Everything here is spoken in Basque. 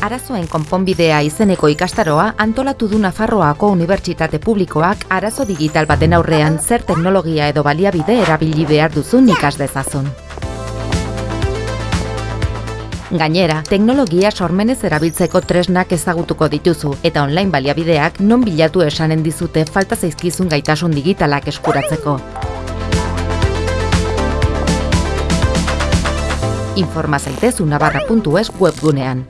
arazoen konponbidea izeneko ikastaroa antolatu du Nafarroako Unibertsitate Publikoak arazo digital baten aurrean zer teknologia edo baliabide erabili behar duzun ikas dezazun. Gainera, teknologia sormenez erabiltzeko tresnak ezagutuko dituzu eta online baliabideak non bilatu esanen dizute falta zaizkizun gaitasun digitalak eskuratzeko. Informa zaitez unabarra.es webgunean.